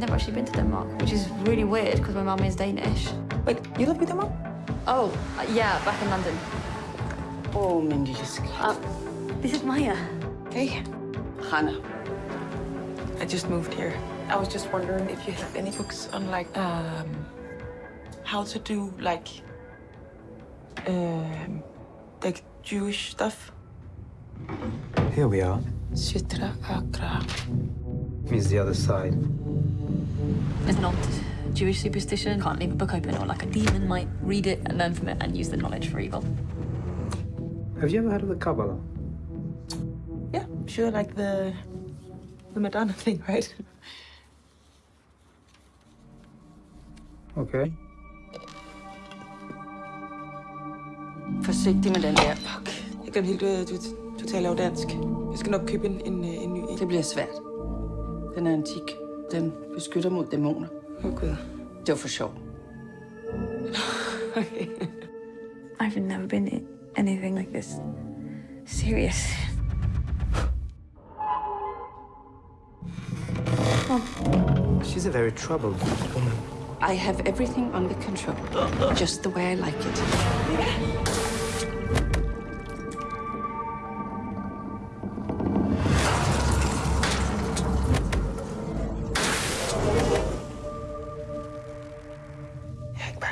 which is really weird because my mum is Danish. Wait, you live with your mom? Oh, uh, yeah, back in London. Oh, min lille skat. Uh, this is Maya. Hey, Hannah. I just moved here. I was just wondering if you have any books on like um how to do like um like Jewish stuff. Here we are. Sitra Achra. Means the other side. It's an old Jewish superstition. Can't leave a book open or like a demon might read it and learn from it and use the knowledge for evil. Have you ever heard of the Kabbalah? Yeah, sure, like the the Madonna thing, right? Okay. Forsigtig med den der. Fuck. Jeg glemte helt, øh, du, du taler jo dansk. Jeg skal nok købe en, en, en ny. Det bliver svært. Den er antik. Den beskytter mod dæmoner. Åh, Gud. Det var for sjov. Okay. I've never been in anything like this. Serious. She's a very troubled woman. I have everything under control. Just the way I like it.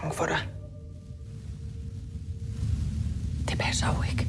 Bange for dig. Det passer jo ikke.